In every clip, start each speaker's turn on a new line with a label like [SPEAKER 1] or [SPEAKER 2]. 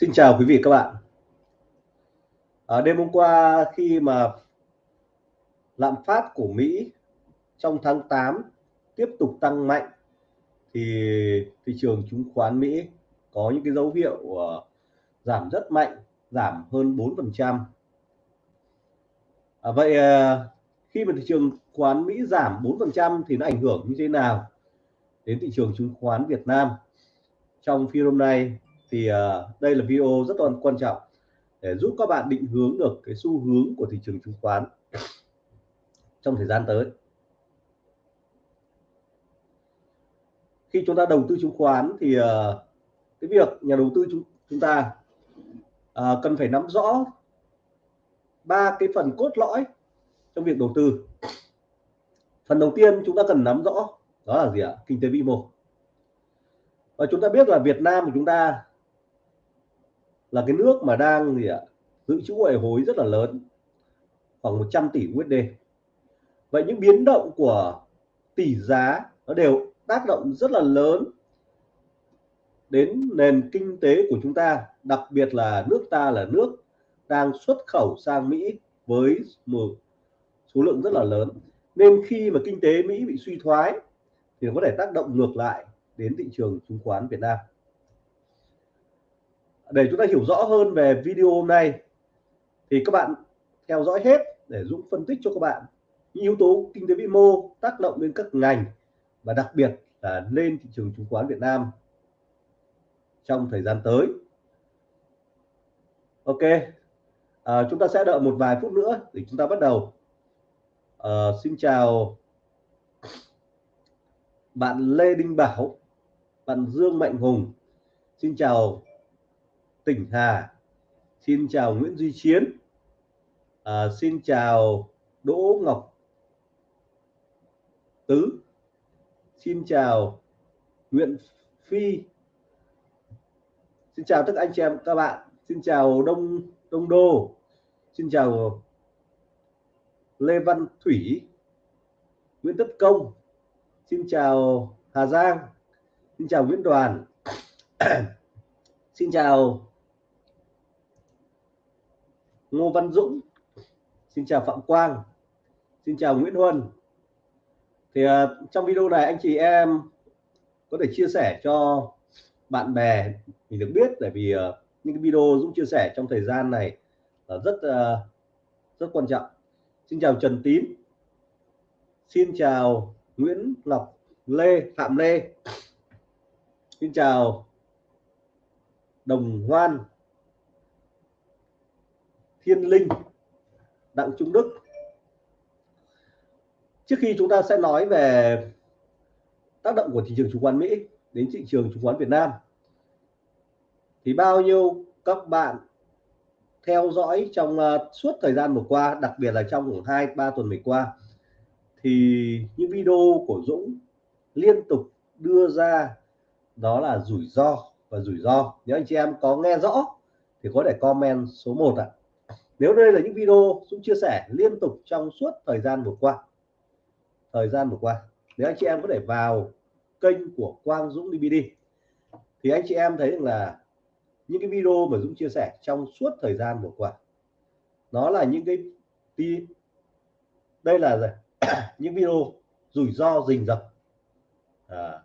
[SPEAKER 1] Xin chào quý vị các bạn. À, đêm hôm qua khi mà lạm phát của Mỹ trong tháng 8 tiếp tục tăng mạnh thì thị trường chứng khoán Mỹ có những cái dấu hiệu uh, giảm rất mạnh, giảm hơn 4%. À, vậy uh, khi mà thị trường khoán Mỹ giảm 4% thì nó ảnh hưởng như thế nào đến thị trường chứng khoán Việt Nam? Trong phiên hôm nay thì uh, đây là video rất là quan trọng để giúp các bạn định hướng được cái xu hướng của thị trường chứng khoán trong thời gian tới. Khi chúng ta đầu tư chứng khoán thì uh, cái việc nhà đầu tư chúng, chúng ta uh, cần phải nắm rõ ba cái phần cốt lõi trong việc đầu tư. Phần đầu tiên chúng ta cần nắm rõ đó là gì ạ? Kinh tế vĩ mô. Và chúng ta biết là Việt Nam của chúng ta là cái nước mà đang gì ạ, dự trữ ngoại hối rất là lớn, khoảng 100 tỷ USD vậy những biến động của tỷ giá nó đều tác động rất là lớn đến nền kinh tế của chúng ta, đặc biệt là nước ta là nước đang xuất khẩu sang Mỹ với một số lượng rất là lớn. Nên khi mà kinh tế Mỹ bị suy thoái thì nó có thể tác động ngược lại đến thị trường chứng khoán Việt Nam để chúng ta hiểu rõ hơn về video hôm nay thì các bạn theo dõi hết để Dũng phân tích cho các bạn những yếu tố kinh tế vĩ mô tác động lên các ngành và đặc biệt là lên thị trường chứng khoán Việt Nam trong thời gian tới. Ok à, chúng ta sẽ đợi một vài phút nữa để chúng ta bắt đầu. À, xin chào bạn Lê Đinh Bảo bạn Dương Mạnh Hùng. Xin chào Tỉnh Hà. Xin chào Nguyễn Duy Chiến. À, xin chào Đỗ Ngọc Tứ. Xin chào Nguyễn Phi. Xin chào tất cả anh chị em các bạn. Xin chào Đông Đông Đô. Xin chào Lê Văn Thủy Nguyễn Tất Công. Xin chào Hà Giang. Xin chào Nguyễn Đoàn. Xin chào Ngô Văn Dũng. Xin chào Phạm Quang. Xin chào Nguyễn Huân. Thì uh, trong video này anh chị em có thể chia sẻ cho bạn bè mình được biết tại vì uh, những cái video Dũng chia sẻ trong thời gian này là rất uh, rất quan trọng. Xin chào Trần Tín. Xin chào Nguyễn Ngọc Lê Phạm Lê. Xin chào Đồng Hoan. Kiên Linh Đặng Trung Đức. Trước khi chúng ta sẽ nói về tác động của thị trường chứng khoán Mỹ đến thị trường chứng khoán Việt Nam thì bao nhiêu các bạn theo dõi trong uh, suốt thời gian vừa qua đặc biệt là trong khoảng hai ba tuần vừa qua thì những video của Dũng liên tục đưa ra đó là rủi ro và rủi ro. Nếu anh chị em có nghe rõ thì có thể comment số 1 ạ nếu đây là những video Dũng chia sẻ liên tục trong suốt thời gian vừa qua thời gian vừa qua nếu anh chị em có thể vào kênh của Quang Dũng DVD thì anh chị em thấy được là những cái video mà Dũng chia sẻ trong suốt thời gian vừa qua nó là những cái đi đây là những video rủi ro rình rập. À,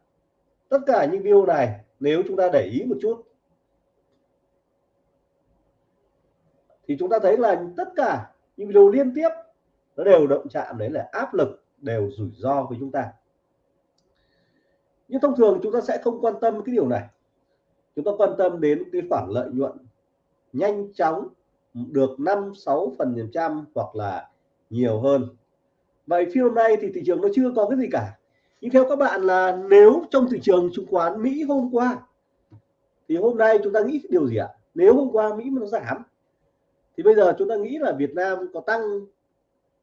[SPEAKER 1] tất cả những video này nếu chúng ta để ý một chút thì chúng ta thấy là tất cả những video liên tiếp nó đều động chạm đấy là áp lực đều rủi ro với chúng ta. Nhưng thông thường chúng ta sẽ không quan tâm cái điều này. Chúng ta quan tâm đến cái khoản lợi nhuận nhanh chóng, được 5 6 phần trăm hoặc là nhiều hơn. Vậy phiên hôm nay thì thị trường nó chưa có cái gì cả. Nhưng theo các bạn là nếu trong thị trường chứng khoán Mỹ hôm qua, thì hôm nay chúng ta nghĩ điều gì ạ? Nếu hôm qua Mỹ mà nó giảm thì bây giờ chúng ta nghĩ là Việt Nam có tăng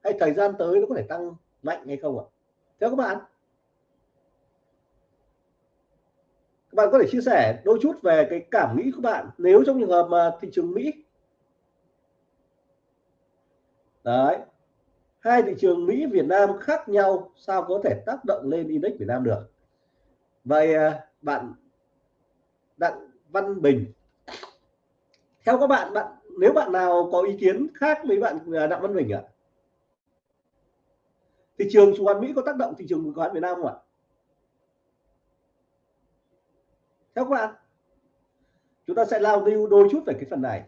[SPEAKER 1] hay thời gian tới nó có thể tăng mạnh hay không ạ? Theo các bạn. Các bạn có thể chia sẻ đôi chút về cái cảm nghĩ của bạn nếu trong trường hợp mà thị trường Mỹ. Đấy. Hai thị trường Mỹ, Việt Nam khác nhau sao có thể tác động lên index Việt Nam được? Vậy à, bạn Đặng Văn Bình. Theo các bạn bạn nếu bạn nào có ý kiến khác với bạn à, Đặng Văn Bình ạ? À? thị trường chứng khoán Mỹ có tác động thị trường chứng khoán Việt Nam không ạ? Theo các bạn, chúng ta sẽ lao lưu đôi chút về cái phần này.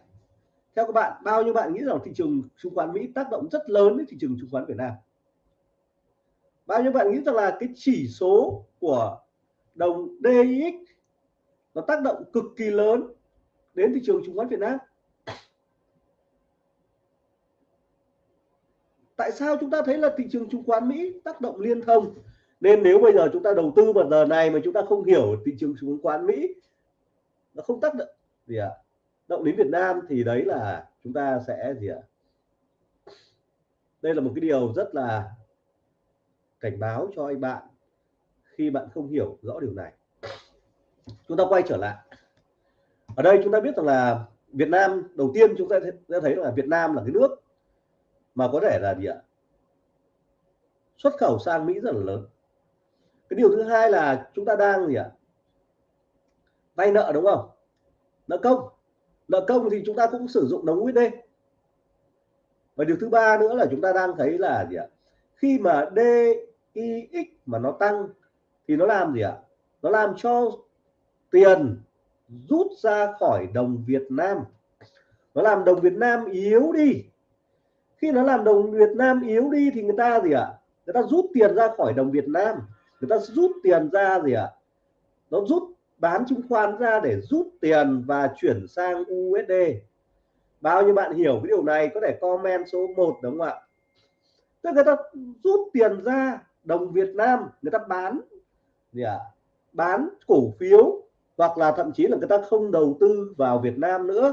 [SPEAKER 1] Theo các bạn, bao nhiêu bạn nghĩ rằng thị trường chứng khoán Mỹ tác động rất lớn đến thị trường chứng khoán Việt Nam? Bao nhiêu bạn nghĩ rằng là cái chỉ số của đồng DXY nó tác động cực kỳ lớn đến thị trường chứng khoán Việt Nam? Tại sao chúng ta thấy là thị trường chứng khoán Mỹ tác động liên thông nên nếu bây giờ chúng ta đầu tư vào giờ này mà chúng ta không hiểu thị trường chứng khoán Mỹ, nó không tác động gì ạ à? động đến Việt Nam thì đấy là chúng ta sẽ gì ạ à? đây là một cái điều rất là cảnh báo cho anh bạn khi bạn không hiểu rõ điều này chúng ta quay trở lại ở đây chúng ta biết rằng là Việt Nam, đầu tiên chúng ta sẽ thấy là Việt Nam là cái nước mà có thể là gì ạ? Xuất khẩu sang Mỹ rất là lớn. Cái điều thứ hai là chúng ta đang gì ạ? Vay nợ đúng không? Nợ công. Nợ công thì chúng ta cũng sử dụng đồng USD và điều thứ ba nữa là chúng ta đang thấy là gì ạ? Khi mà DIX mà nó tăng thì nó làm gì ạ? Nó làm cho tiền rút ra khỏi đồng Việt Nam. Nó làm đồng Việt Nam yếu đi khi nó làm đồng Việt Nam yếu đi thì người ta gì ạ? Người ta rút tiền ra khỏi đồng Việt Nam. Người ta rút tiền ra gì ạ? Nó rút, bán chứng khoán ra để rút tiền và chuyển sang USD bao nhiêu bạn hiểu cái điều này có thể comment số 1 đúng không ạ? Tức người ta rút tiền ra đồng Việt Nam, người ta bán gì ạ? Bán cổ phiếu hoặc là thậm chí là người ta không đầu tư vào Việt Nam nữa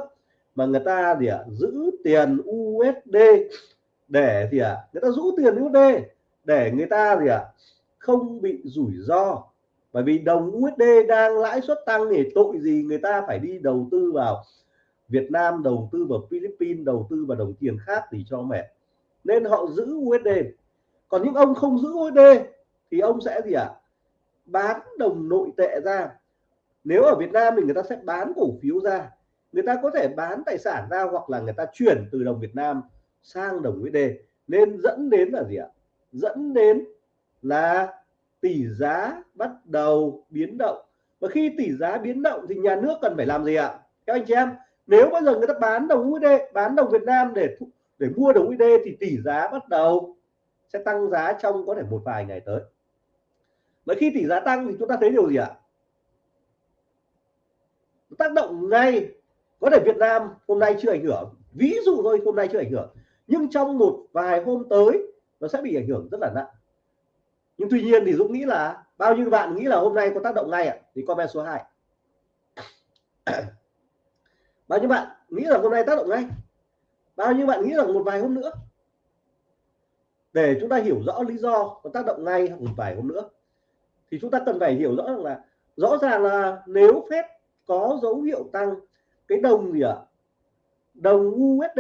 [SPEAKER 1] mà người ta gì ạ, giữ tiền USD để gì ạ, người ta giữ tiền USD để người ta gì ạ, không bị rủi ro. Bởi vì đồng USD đang lãi suất tăng thì tội gì người ta phải đi đầu tư vào Việt Nam, đầu tư vào Philippines, đầu tư vào đồng tiền khác thì cho mẹ. Nên họ giữ USD còn những ông không giữ USD thì ông sẽ gì ạ, bán đồng nội tệ ra. Nếu ở Việt Nam thì người ta sẽ bán cổ phiếu ra người ta có thể bán tài sản ra hoặc là người ta chuyển từ đồng Việt Nam sang đồng USD nên dẫn đến là gì ạ? Dẫn đến là tỷ giá bắt đầu biến động. Và khi tỷ giá biến động thì nhà nước cần phải làm gì ạ? Các anh chị em, nếu bây giờ người ta bán đồng USD bán đồng Việt Nam để để mua đồng USD thì tỷ giá bắt đầu sẽ tăng giá trong có thể một vài ngày tới. Và khi tỷ giá tăng thì chúng ta thấy điều gì ạ? Tác động ngay có thể Việt Nam hôm nay chưa ảnh hưởng. Ví dụ thôi, hôm nay chưa ảnh hưởng. Nhưng trong một vài hôm tới, nó sẽ bị ảnh hưởng rất là nặng. Nhưng tuy nhiên thì Dũng nghĩ là, bao nhiêu bạn nghĩ là hôm nay có tác động ngay ạ? À? thì comment số 2 bao nhiêu bạn nghĩ là hôm nay tác động ngay? Bao nhiêu bạn nghĩ là một vài hôm nữa? Để chúng ta hiểu rõ lý do có tác động ngay một vài hôm nữa, thì chúng ta cần phải hiểu rõ rằng là rõ ràng là nếu phép có dấu hiệu tăng cái đồng gì ạ? Đồng USD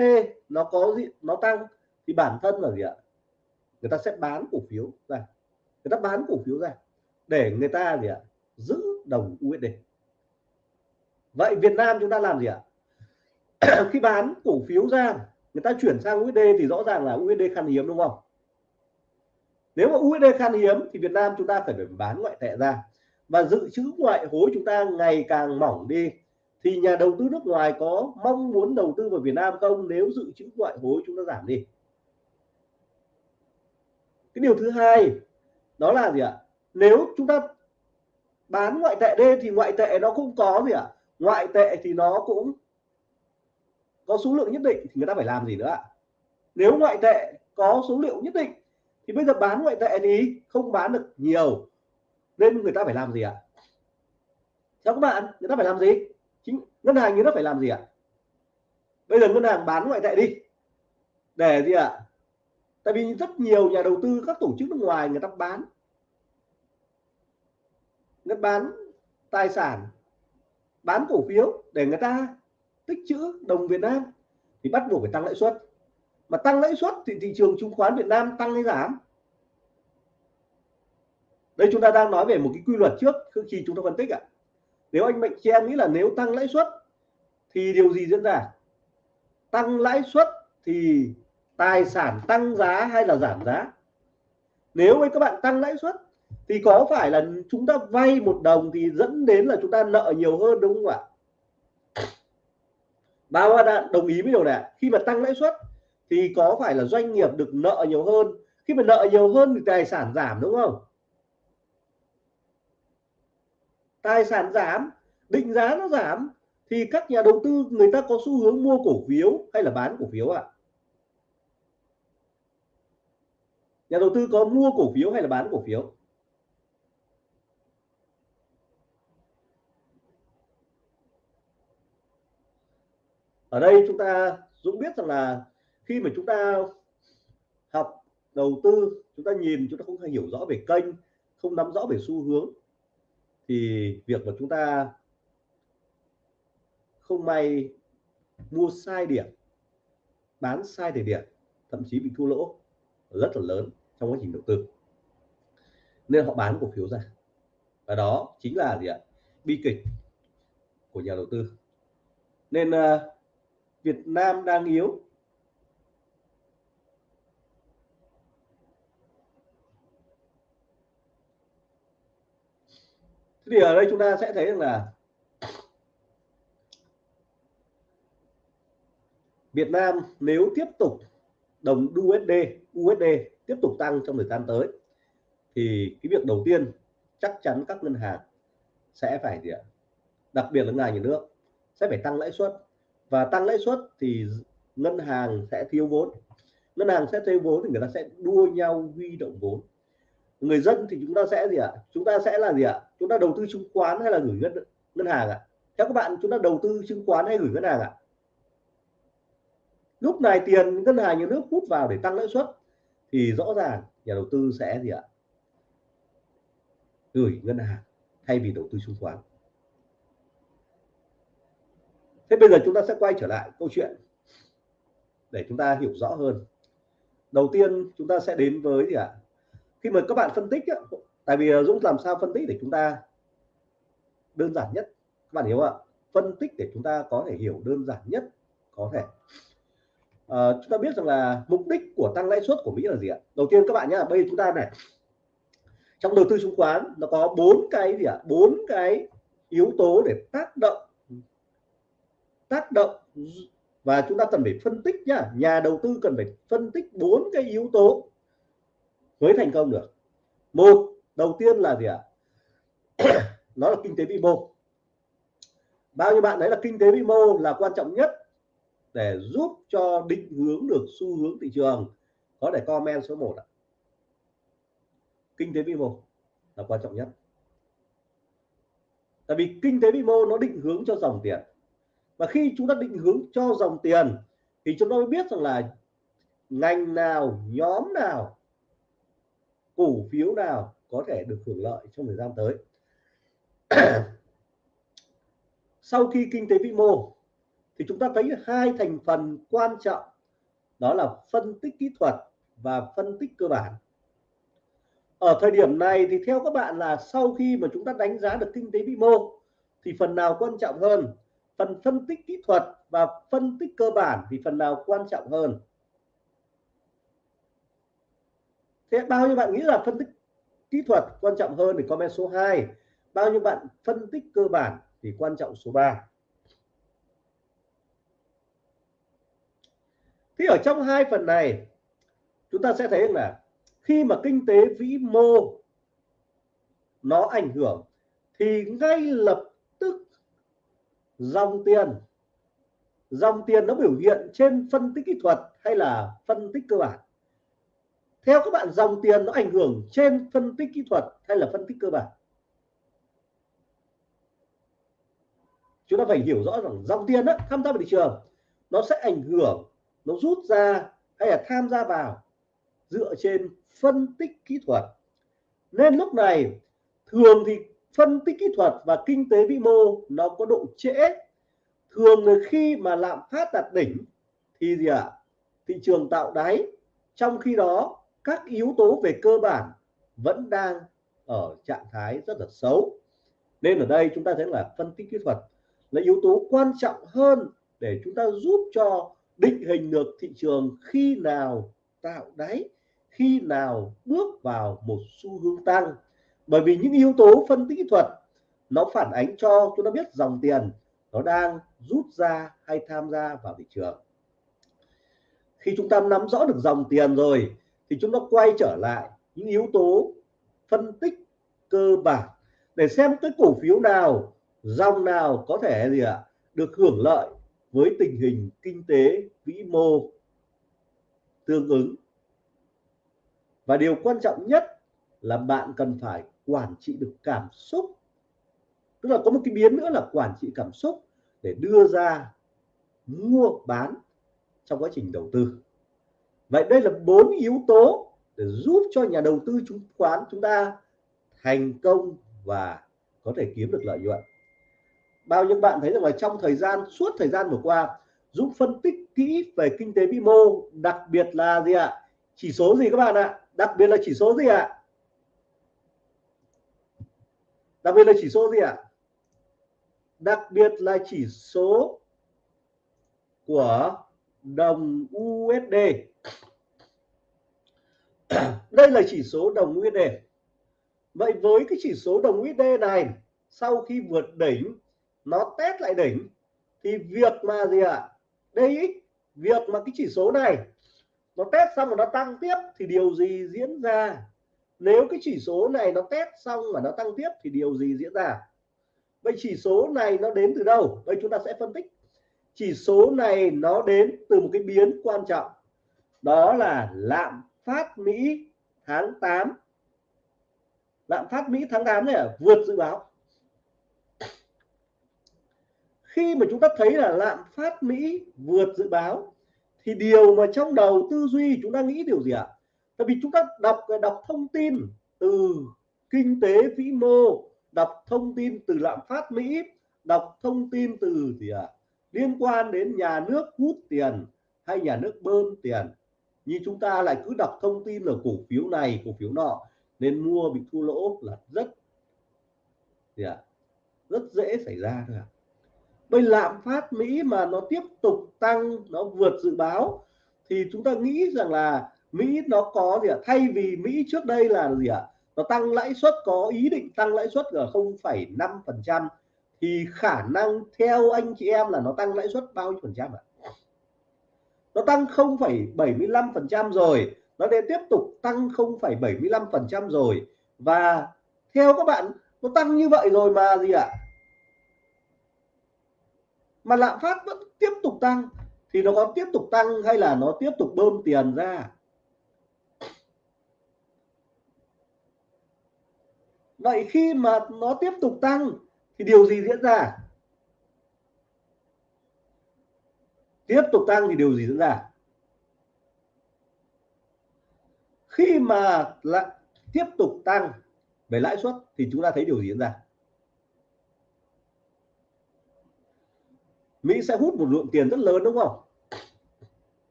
[SPEAKER 1] nó có gì? Nó tăng. Thì bản thân là gì ạ? Người ta sẽ bán cổ phiếu ra. Người ta bán cổ phiếu ra để người ta gì ạ? Giữ đồng USD vậy Việt Nam chúng ta làm gì ạ? Khi bán cổ phiếu ra, người ta chuyển sang USD thì rõ ràng là USD khan hiếm, đúng không? Nếu mà USD khan hiếm thì Việt Nam chúng ta phải phải bán ngoại tệ ra. Và dự trữ ngoại hối chúng ta ngày càng mỏng đi thì nhà đầu tư nước ngoài có mong muốn đầu tư vào Việt Nam không? Nếu dự trữ ngoại hối chúng ta giảm đi. Cái điều thứ hai, đó là gì ạ? Nếu chúng ta bán ngoại tệ đi thì ngoại tệ nó cũng có gì ạ? Ngoại tệ thì nó cũng có số lượng nhất định thì người ta phải làm gì nữa ạ? Nếu ngoại tệ có số liệu nhất định thì bây giờ bán ngoại tệ thì không bán được nhiều, nên người ta phải làm gì ạ? Theo các bạn, người ta phải làm gì? Ngân hàng như nó phải làm gì ạ? Bây giờ ngân hàng bán ngoại tệ đi. Để gì ạ? Tại vì rất nhiều nhà đầu tư, các tổ chức nước ngoài người ta bán. Người ta bán tài sản, bán cổ phiếu để người ta tích trữ đồng Việt Nam thì bắt buộc phải tăng lãi suất. Mà tăng lãi suất thì thị trường chứng khoán Việt Nam tăng hay giảm? Đây chúng ta đang nói về một cái quy luật trước khi chúng ta phân tích ạ nếu anh mạnh chen nghĩ là nếu tăng lãi suất thì điều gì diễn ra? Tăng lãi suất thì tài sản tăng giá hay là giảm giá? Nếu với các bạn tăng lãi suất thì có phải là chúng ta vay một đồng thì dẫn đến là chúng ta nợ nhiều hơn đúng không ạ? Bao bạn đồng ý với điều này khi mà tăng lãi suất thì có phải là doanh nghiệp được nợ nhiều hơn? Khi mà nợ nhiều hơn thì tài sản giảm đúng không? Tài sản giảm, định giá nó giảm, thì các nhà đầu tư người ta có xu hướng mua cổ phiếu hay là bán cổ phiếu ạ à? nhà đầu tư có mua cổ phiếu hay là bán cổ phiếu ở đây chúng ta, Dũng biết rằng là khi mà chúng ta học đầu tư, chúng ta nhìn, chúng ta không hiểu rõ về kênh, không nắm rõ về xu hướng thì việc mà chúng ta không may mua sai điểm bán sai thời điểm thậm chí bị thua lỗ rất là lớn trong quá trình đầu tư. Nên họ bán cổ phiếu ra. Và đó chính là gì ạ? Bi kịch của nhà đầu tư. Nên uh, Việt Nam đang yếu thì ở đây chúng ta sẽ thấy rằng là Việt Nam nếu tiếp tục đồng USD USD tiếp tục tăng trong thời gian tới, thì cái việc đầu tiên chắc chắn các ngân hàng sẽ phải gì ạ? Đặc biệt là ngân hàng nhà nước sẽ phải tăng lãi suất. Và tăng lãi suất thì ngân hàng sẽ thiếu vốn. Ngân hàng sẽ thiếu vốn thì người ta sẽ đua nhau huy động vốn người dân thì chúng ta sẽ gì ạ? Chúng ta sẽ là gì ạ? Chúng ta đầu tư chứng khoán hay là gửi ngân ngân hàng ạ? Theo các bạn, chúng ta đầu tư chứng khoán hay gửi ngân hàng ạ? Lúc này tiền ngân hàng nhà nước hút vào để tăng lãi suất thì rõ ràng nhà đầu tư sẽ gì ạ? Gửi ngân hàng thay vì đầu tư chứng khoán. Thế bây giờ chúng ta sẽ quay trở lại câu chuyện để chúng ta hiểu rõ hơn. Đầu tiên chúng ta sẽ đến với gì ạ? Khi mà các bạn phân tích á, tại vì ờ, Dũng làm sao phân tích để chúng ta đơn giản nhất? Các bạn hiểu ạ? Phân tích để chúng ta có thể hiểu đơn giản nhất có thể. À, chúng ta biết rằng là mục đích của tăng lãi suất của Mỹ là gì ạ? Đầu tiên các bạn nhá bây giờ chúng ta này. Trong đầu tư chứng khoán nó có bốn cái gì ạ? Bốn cái yếu tố để tác động tác động và chúng ta cần phải phân tích nhá. Nhà đầu tư cần phải phân tích bốn cái yếu tố mới thành công được. Một, đầu tiên là gì ạ? Nó là kinh tế vĩ mô. Bao nhiêu bạn đấy là kinh tế vĩ mô là quan trọng nhất để giúp cho định hướng được xu hướng thị trường. Có thể comment số 1 ạ. Kinh tế vĩ mô là quan trọng nhất. Tại vì kinh tế vĩ mô nó định hướng cho dòng tiền. Và khi chúng ta định hướng cho dòng tiền, thì chúng ta mới biết rằng là ngành nào, nhóm nào cổ phiếu nào có thể được hưởng lợi trong thời gian tới. Sau khi kinh tế vĩ mô, thì chúng ta thấy hai thành phần quan trọng, đó là phân tích kỹ thuật và phân tích cơ bản. Ở thời điểm này thì theo các bạn là sau khi mà chúng ta đánh giá được kinh tế vĩ mô, thì phần nào quan trọng hơn? Phần phân tích kỹ thuật và phân tích cơ bản thì phần nào quan trọng hơn? Thế bao nhiêu bạn nghĩ là phân tích kỹ thuật quan trọng hơn thì comment số 2 bao nhiêu bạn phân tích cơ bản thì quan trọng số 3 thì ở trong hai phần này, chúng ta sẽ thấy là khi mà kinh tế vĩ mô nó ảnh hưởng thì ngay lập tức dòng tiền dòng tiền nó biểu hiện trên phân tích kỹ thuật hay là phân tích cơ bản? Theo các bạn dòng tiền nó ảnh hưởng trên phân tích kỹ thuật hay là phân tích cơ bản? Chúng ta phải hiểu rõ rằng dòng tiền đó, tham gia vào thị trường nó sẽ ảnh hưởng nó rút ra hay là tham gia vào dựa trên phân tích kỹ thuật. Nên lúc này thường thì phân tích kỹ thuật và kinh tế vĩ mô nó có độ trễ. Thường là khi mà lạm phát đạt đỉnh thì gì ạ? À? thị trường tạo đáy. Trong khi đó các yếu tố về cơ bản vẫn đang ở trạng thái rất là xấu. Nên ở đây chúng ta thấy là phân tích kỹ thuật là yếu tố quan trọng hơn để chúng ta giúp cho định hình được thị trường khi nào tạo đáy, khi nào bước vào một xu hướng tăng. Bởi vì những yếu tố phân tích kỹ thuật, nó phản ánh cho chúng ta biết dòng tiền nó đang rút ra hay tham gia vào thị trường. Khi chúng ta nắm rõ được dòng tiền rồi thì chúng ta quay trở lại những yếu tố phân tích cơ bản để xem cái cổ phiếu nào, dòng nào có thể gì ạ, được hưởng lợi với tình hình kinh tế vĩ mô tương ứng. Và điều quan trọng nhất là bạn cần phải quản trị được cảm xúc. Tức là có một cái biến nữa là quản trị cảm xúc để đưa ra mua bán trong quá trình đầu tư vậy đây là bốn yếu tố để giúp cho nhà đầu tư chứng khoán chúng ta thành công và có thể kiếm được lợi nhuận. Bao nhiêu bạn thấy rằng là trong thời gian, suốt thời gian vừa qua, giúp phân tích kỹ về kinh tế vĩ mô, đặc biệt là gì ạ? Chỉ số gì các bạn ạ? Đặc biệt là chỉ số gì ạ? Đặc biệt là chỉ số gì ạ? Đặc biệt là chỉ số của đồng USD đây là chỉ số đồng USD vậy với cái chỉ số đồng USD này, sau khi vượt đỉnh, nó test lại đỉnh, thì việc mà gì ạ? À? đây, việc mà cái chỉ số này, nó test xong rồi nó tăng tiếp, thì điều gì diễn ra? Nếu cái chỉ số này nó test xong mà nó tăng tiếp, thì điều gì diễn ra? Vậy chỉ số này nó đến từ đâu? Đây chúng ta sẽ phân tích. Chỉ số này nó đến từ một cái biến quan trọng. Đó là lạm phát Mỹ tháng 8 lạm phát Mỹ tháng 8 này à, vượt dự báo. Khi mà chúng ta thấy là lạm phát Mỹ vượt dự báo thì điều mà trong đầu tư duy chúng ta nghĩ điều gì ạ? Tại vì chúng ta đọc đọc thông tin từ kinh tế vĩ mô đọc thông tin từ lạm phát Mỹ đọc thông tin từ gì ạ? Liên quan đến nhà nước hút tiền hay nhà nước bơm tiền như chúng ta lại cứ đọc thông tin là cổ phiếu này cổ phiếu nọ nên mua bị thua lỗ là rất gì ạ? Rất dễ xảy ra thôi ạ. Bây lạm phát Mỹ mà nó tiếp tục tăng nó vượt dự báo thì chúng ta nghĩ rằng là Mỹ nó có gì ạ? Thay vì Mỹ trước đây là gì ạ? Nó tăng lãi suất có ý định tăng lãi suất ở 0,5 phần trăm thì khả năng theo anh chị em là nó tăng lãi suất bao nhiêu phần trăm ạ? Nó tăng 0,75% rồi. Nó để tiếp tục tăng 0,75% rồi. Và theo các bạn nó tăng như vậy rồi mà gì ạ? Mà lạm phát vẫn tiếp tục tăng. Thì nó có tiếp tục tăng hay là nó tiếp tục bơm tiền ra? Vậy khi mà nó tiếp tục tăng thì điều gì diễn ra? Tiếp tục tăng thì điều gì diễn ra? Khi mà lại tiếp tục tăng về lãi suất thì chúng ta thấy điều gì diễn ra? Mỹ sẽ hút một lượng tiền rất lớn, đúng không?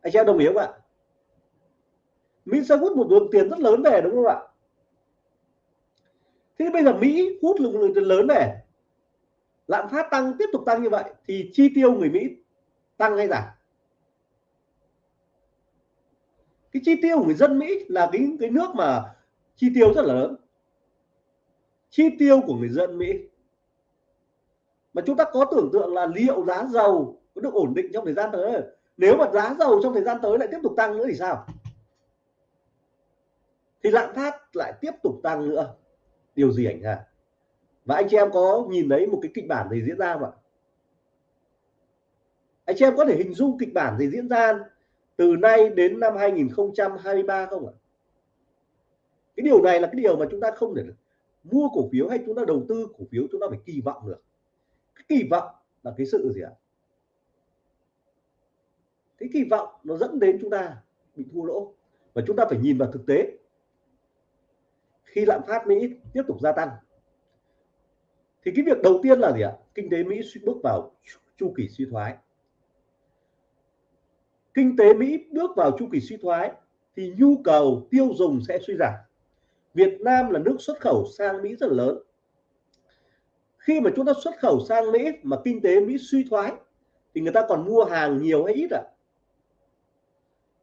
[SPEAKER 1] Anh chị em đồng ý không ạ? Mỹ sẽ hút một lượng tiền rất lớn về, đúng không ạ? Thế bây giờ Mỹ hút lượng lượng tiền lớn về lạm phát tăng, tiếp tục tăng như vậy, thì chi tiêu người Mỹ tăng hay giảm? Cái chi tiêu của người dân Mỹ là cái cái nước mà chi tiêu rất là lớn. Chi tiêu của người dân Mỹ. Mà chúng ta có tưởng tượng là liệu giá dầu có được ổn định trong thời gian tới? Nếu mà giá dầu trong thời gian tới lại tiếp tục tăng nữa thì sao? Thì lạm phát lại tiếp tục tăng nữa. Điều gì ảnh hưởng? Và anh chị em có nhìn thấy một cái kịch bản gì diễn ra không ạ? Anh chị em có thể hình dung kịch bản gì diễn ra từ nay đến năm 2023 không ạ? Cái điều này là cái điều mà chúng ta không thể mua cổ phiếu hay chúng ta đầu tư cổ phiếu chúng ta phải kỳ vọng được. Cái kỳ vọng là cái sự gì ạ? Cái kỳ vọng nó dẫn đến chúng ta bị thua lỗ và chúng ta phải nhìn vào thực tế. Khi lạm phát Mỹ tiếp tục gia tăng thì cái việc đầu tiên là gì ạ? Kinh tế Mỹ bước vào chu kỳ suy thoái. Kinh tế Mỹ bước vào chu kỳ suy thoái thì nhu cầu tiêu dùng sẽ suy giảm. Việt Nam là nước xuất khẩu sang Mỹ rất lớn. Khi mà chúng ta xuất khẩu sang Mỹ mà kinh tế Mỹ suy thoái thì người ta còn mua hàng nhiều hay ít ạ? À?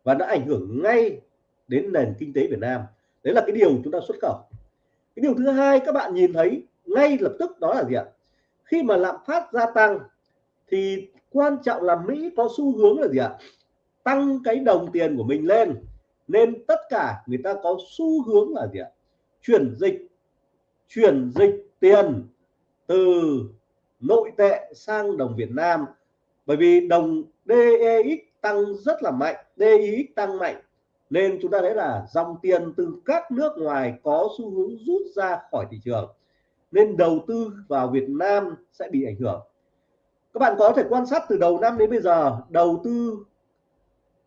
[SPEAKER 1] và nó ảnh hưởng ngay đến nền kinh tế Việt Nam. Đấy là cái điều chúng ta xuất khẩu. Cái điều thứ hai các bạn nhìn thấy ngay lập tức đó là gì ạ? Khi mà lạm phát gia tăng thì quan trọng là Mỹ có xu hướng là gì ạ? Tăng cái đồng tiền của mình lên. Nên tất cả người ta có xu hướng là gì ạ? Chuyển dịch chuyển dịch tiền từ nội tệ sang đồng Việt Nam. Bởi vì đồng DEX tăng rất là mạnh DEX tăng mạnh. Nên chúng ta thấy là dòng tiền từ các nước ngoài có xu hướng rút ra khỏi thị trường nên đầu tư vào Việt Nam sẽ bị ảnh hưởng. Các bạn có thể quan sát từ đầu năm đến bây giờ, đầu tư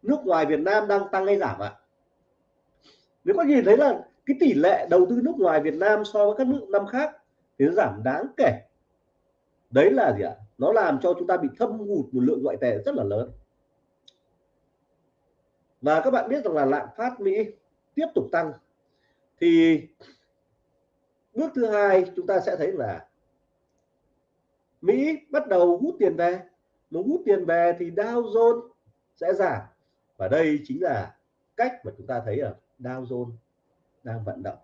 [SPEAKER 1] nước ngoài Việt Nam đang tăng hay giảm ạ? À? nếu có nhìn thấy là cái tỷ lệ đầu tư nước ngoài Việt Nam so với các nước năm khác thì nó giảm đáng kể. Đấy là gì ạ? Nó làm cho chúng ta bị thâm hụt một lượng ngoại tệ rất là lớn. Và các bạn biết rằng là lạm phát Mỹ tiếp tục tăng. Thì bước thứ hai, chúng ta sẽ thấy là Mỹ bắt đầu hút tiền về. Nó hút tiền về thì Dow Jones sẽ giảm. Và đây chính là cách mà chúng ta thấy ở Dow Jones đang vận động.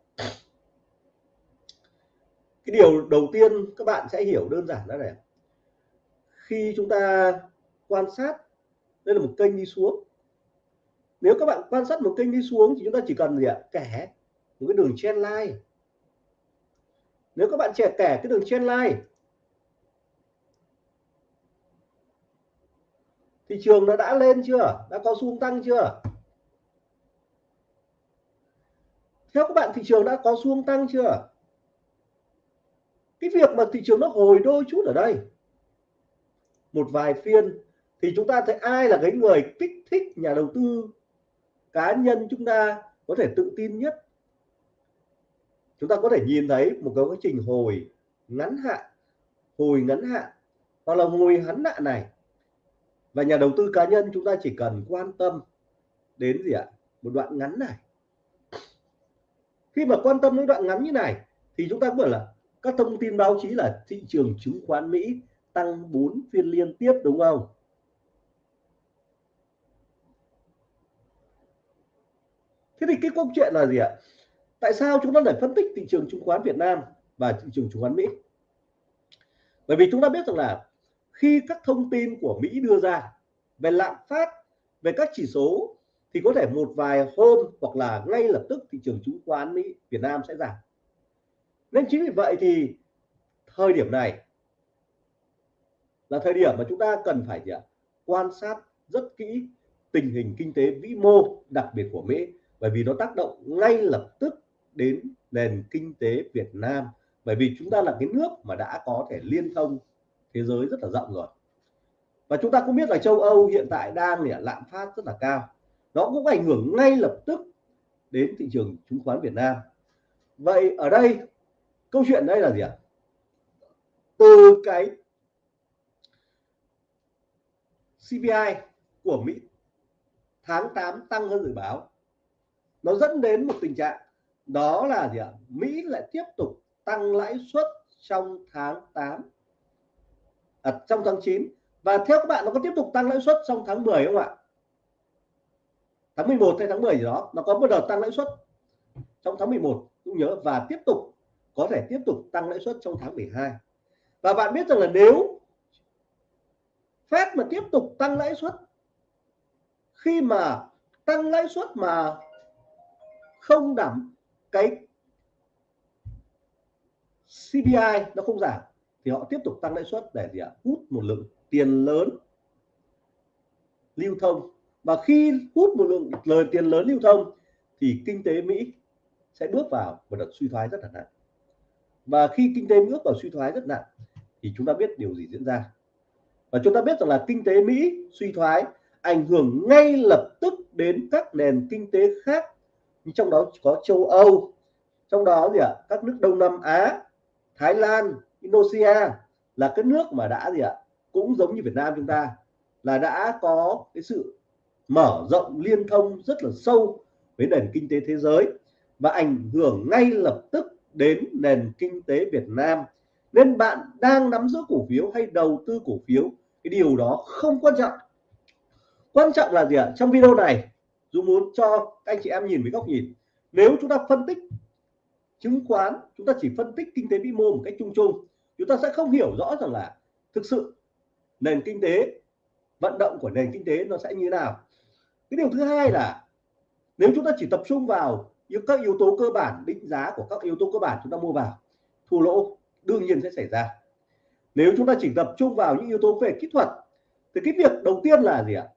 [SPEAKER 1] Cái điều đầu tiên các bạn sẽ hiểu đơn giản đó này. Khi chúng ta quan sát, đây là một kênh đi xuống. Nếu các bạn quan sát một kênh đi xuống thì chúng ta chỉ cần gì ạ? Kẻ, một cái đường trend line nếu các bạn trẻ kẻ cái đường trên line thị trường nó đã lên chưa? Đã có xu tăng chưa? Theo các bạn, thị trường đã có xu tăng chưa? Cái việc mà thị trường nó hồi đôi chút ở đây. Một vài phiên thì chúng ta thấy ai là cái người kích thích nhà đầu tư cá nhân chúng ta có thể tự tin nhất? Chúng ta có thể nhìn thấy một cái quá trình hồi ngắn hạn, hồi ngắn hạn, hoặc là hồi ngắn hạn này. Và nhà đầu tư cá nhân chúng ta chỉ cần quan tâm đến gì ạ? Một đoạn ngắn này. Khi mà quan tâm đến đoạn ngắn như này, thì chúng ta cũng là các thông tin báo chí là thị trường chứng khoán Mỹ tăng 4 phiên liên tiếp, đúng không? Thế thì cái câu chuyện là gì ạ? Tại sao chúng ta lại phân tích thị trường chứng khoán Việt Nam và thị trường chứng khoán Mỹ bởi vì chúng ta biết rằng là khi các thông tin của Mỹ đưa ra về lạm phát, về các chỉ số, thì có thể một vài hôm hoặc là ngay lập tức thị trường chứng khoán Mỹ, Việt Nam sẽ giảm nên chính vì vậy thì thời điểm này là thời điểm mà chúng ta cần phải gì ạ? quan sát rất kỹ tình hình kinh tế vĩ mô đặc biệt của Mỹ, bởi vì nó tác động ngay lập tức đến nền kinh tế Việt Nam. Bởi vì chúng ta là cái nước mà đã có thể liên thông thế giới rất là rộng rồi. Và chúng ta cũng biết là châu Âu hiện tại đang là lạm phát rất là cao. Nó cũng ảnh hưởng ngay lập tức đến thị trường chứng khoán Việt Nam. Vậy ở đây, câu chuyện đây là gì ạ? Từ cái CPI của Mỹ tháng 8 tăng hơn dự báo, nó dẫn đến một tình trạng đó là gì ạ? Mỹ lại tiếp tục tăng lãi suất trong tháng 8 à, trong tháng 9 và theo các bạn nó có tiếp tục tăng lãi suất trong tháng 10 không ạ? Tháng 11 hay tháng 10 gì đó nó có một đợt tăng lãi suất trong tháng 11 cũng nhớ và tiếp tục có thể tiếp tục tăng lãi suất trong tháng 12 và bạn biết rằng là nếu Fed mà tiếp tục tăng lãi suất khi mà tăng lãi suất mà không đảm cái CPI nó không giảm, thì họ tiếp tục tăng lãi suất để gì ạ? Hút một lượng tiền lớn lưu thông. Và khi hút một lượng lời tiền lớn lưu thông, thì kinh tế Mỹ sẽ bước vào một đợt suy thoái rất là nặng. Và khi kinh tế bước vào suy thoái rất nặng, thì chúng ta biết điều gì diễn ra. Và chúng ta biết rằng là kinh tế Mỹ suy thoái ảnh hưởng ngay lập tức đến các nền kinh tế khác trong đó có châu Âu, trong đó gì ạ? Các nước Đông Nam Á, Thái Lan, Indonesia là các nước mà đã gì ạ? Cũng giống như Việt Nam chúng ta, là đã có cái sự mở rộng liên thông rất là sâu với nền kinh tế thế giới và ảnh hưởng ngay lập tức đến nền kinh tế Việt Nam. Nên bạn đang nắm giữ cổ phiếu hay đầu tư cổ phiếu, cái điều đó không quan trọng. Quan trọng là gì ạ? Trong video này Dũng muốn cho anh chị em nhìn với góc nhìn. Nếu chúng ta phân tích chứng khoán, chúng ta chỉ phân tích kinh tế vĩ mô một cách chung chung, chúng ta sẽ không hiểu rõ rằng là thực sự nền kinh tế, vận động của nền kinh tế nó sẽ như nào. Cái điều thứ hai là nếu chúng ta chỉ tập trung vào những các yếu tố cơ bản, định giá của các yếu tố cơ bản chúng ta mua vào, thua lỗ đương nhiên sẽ xảy ra. Nếu chúng ta chỉ tập trung vào những yếu tố về kỹ thuật, thì cái việc đầu tiên là gì ạ?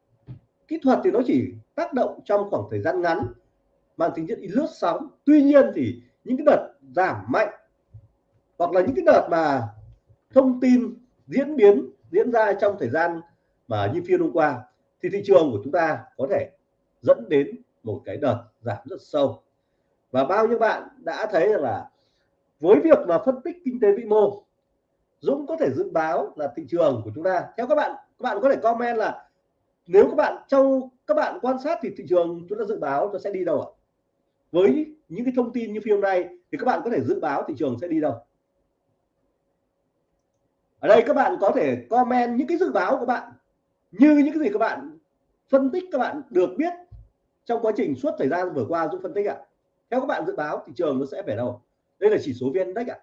[SPEAKER 1] Kỹ thuật thì nó chỉ tác động trong khoảng thời gian ngắn, mang tính chất lướt sóng. Tuy nhiên thì những cái đợt giảm mạnh hoặc là những cái đợt mà thông tin diễn biến diễn ra trong thời gian mà như phiên hôm qua, thì thị trường của chúng ta có thể dẫn đến một cái đợt giảm rất sâu. Và bao nhiêu bạn đã thấy là với việc mà phân tích kinh tế vĩ mô, Dũng có thể dự báo là thị trường của chúng ta. Theo các bạn các bạn có thể comment là nếu các bạn trong các bạn quan sát thì thị trường chúng ta dự báo nó sẽ đi đâu ạ? Với những cái thông tin như phim này thì các bạn có thể dự báo thị trường sẽ đi đâu? Ở đây các bạn có thể comment những cái dự báo của bạn như những cái gì các bạn phân tích, các bạn được biết trong quá trình suốt thời gian vừa qua Dũng phân tích ạ. Theo các bạn dự báo thị trường nó sẽ về đâu? Đây là chỉ số viên index ạ.